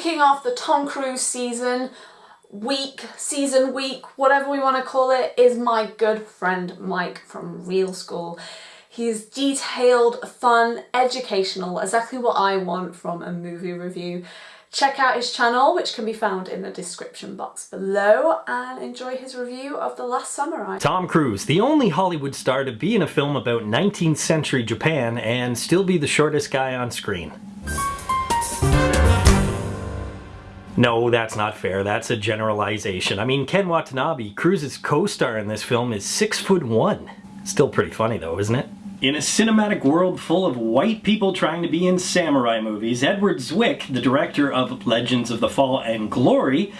kicking off the Tom Cruise season, week, season week, whatever we want to call it, is my good friend Mike from Real School. He's detailed, fun, educational, exactly what I want from a movie review. Check out his channel, which can be found in the description box below, and enjoy his review of The Last Samurai. Tom Cruise, the only Hollywood star to be in a film about 19th century Japan and still be the shortest guy on screen. No, that's not fair. That's a generalization. I mean, Ken Watanabe, Cruise's co-star in this film, is six foot one. Still pretty funny though, isn't it? In a cinematic world full of white people trying to be in samurai movies, Edward Zwick, the director of Legends of the Fall and Glory,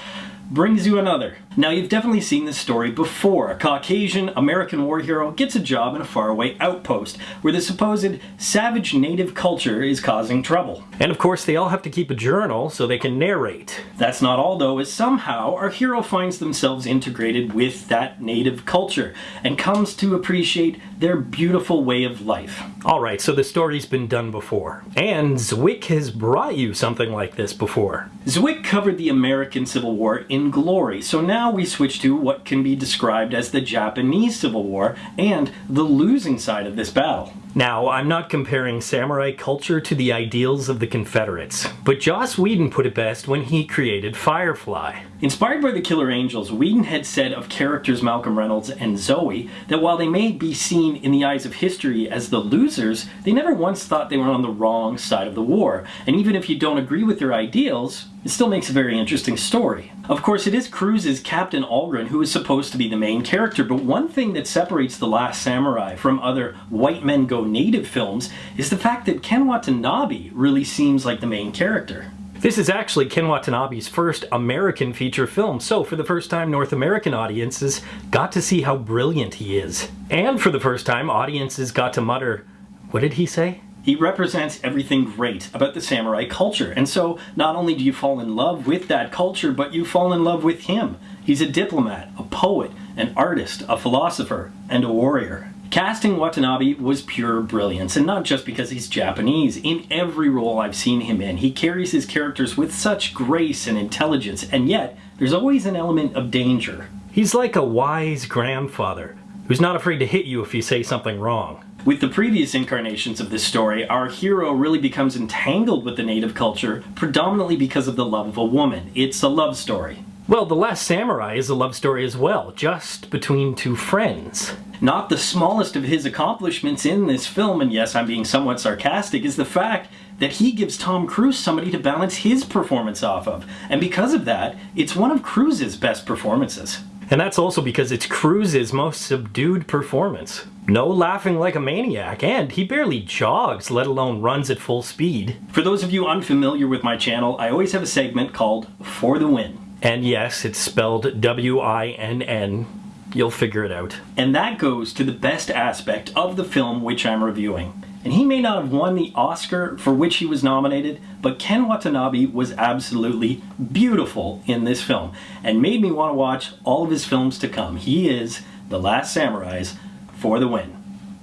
brings you another. Now you've definitely seen this story before. A Caucasian American war hero gets a job in a faraway outpost where the supposed savage native culture is causing trouble. And of course they all have to keep a journal so they can narrate. That's not all though, as somehow our hero finds themselves integrated with that native culture and comes to appreciate their beautiful way of life. Alright, so the story's been done before. And Zwick has brought you something like this before. Zwick covered the American Civil War in glory, so now we switch to what can be described as the Japanese Civil War and the losing side of this battle. Now, I'm not comparing samurai culture to the ideals of the Confederates, but Joss Whedon put it best when he created Firefly. Inspired by the Killer Angels, Whedon had said of characters Malcolm Reynolds and Zoe that while they may be seen in the eyes of history as the losers, they never once thought they were on the wrong side of the war. And even if you don't agree with their ideals, it still makes a very interesting story. Of course, it is Cruise's Captain Algren who is supposed to be the main character, but one thing that separates The Last Samurai from other white men go native films is the fact that Ken Watanabe really seems like the main character. This is actually Ken Watanabe's first American feature film, so for the first time North American audiences got to see how brilliant he is. And for the first time audiences got to mutter, what did he say? He represents everything great about the samurai culture, and so not only do you fall in love with that culture, but you fall in love with him. He's a diplomat, a poet, an artist, a philosopher, and a warrior. Casting Watanabe was pure brilliance, and not just because he's Japanese. In every role I've seen him in, he carries his characters with such grace and intelligence, and yet there's always an element of danger. He's like a wise grandfather who's not afraid to hit you if you say something wrong. With the previous incarnations of this story, our hero really becomes entangled with the native culture predominantly because of the love of a woman. It's a love story. Well, The Last Samurai is a love story as well, just between two friends. Not the smallest of his accomplishments in this film, and yes, I'm being somewhat sarcastic, is the fact that he gives Tom Cruise somebody to balance his performance off of. And because of that, it's one of Cruise's best performances. And that's also because it's Cruise's most subdued performance. No laughing like a maniac, and he barely jogs, let alone runs at full speed. For those of you unfamiliar with my channel, I always have a segment called For the Win. And yes, it's spelled W-I-N-N. You'll figure it out. And that goes to the best aspect of the film which I'm reviewing. And he may not have won the Oscar for which he was nominated, but Ken Watanabe was absolutely beautiful in this film and made me want to watch all of his films to come. He is The Last Samurais for the win.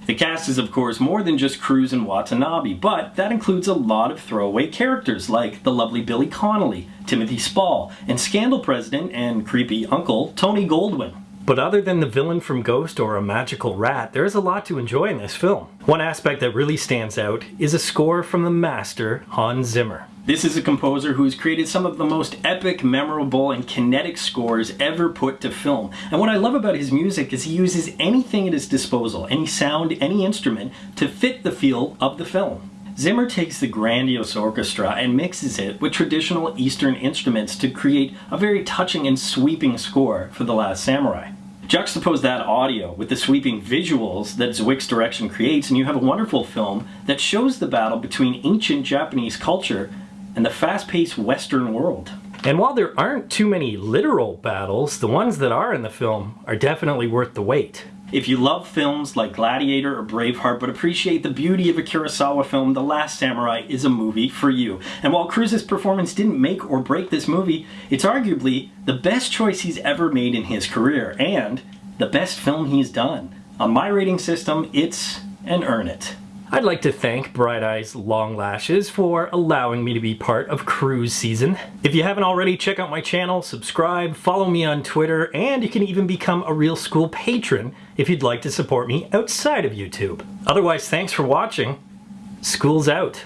The cast is of course more than just Cruise and Watanabe, but that includes a lot of throwaway characters like the lovely Billy Connolly, Timothy Spall, and Scandal President and creepy uncle Tony Goldwyn. But other than the villain from Ghost or a magical rat, there is a lot to enjoy in this film. One aspect that really stands out is a score from the master Hans Zimmer. This is a composer who has created some of the most epic, memorable, and kinetic scores ever put to film. And what I love about his music is he uses anything at his disposal, any sound, any instrument, to fit the feel of the film. Zimmer takes the grandiose orchestra and mixes it with traditional Eastern instruments to create a very touching and sweeping score for The Last Samurai. Juxtapose that audio with the sweeping visuals that Zwick's direction creates and you have a wonderful film that shows the battle between ancient Japanese culture and the fast-paced Western world. And while there aren't too many literal battles, the ones that are in the film are definitely worth the wait. If you love films like Gladiator or Braveheart but appreciate the beauty of a Kurosawa film, The Last Samurai is a movie for you. And while Cruise's performance didn't make or break this movie, it's arguably the best choice he's ever made in his career and the best film he's done. On my rating system, it's an earn it. I'd like to thank Bright Eyes Long Lashes for allowing me to be part of cruise season. If you haven't already, check out my channel, subscribe, follow me on Twitter, and you can even become a Real School patron if you'd like to support me outside of YouTube. Otherwise, thanks for watching. School's out.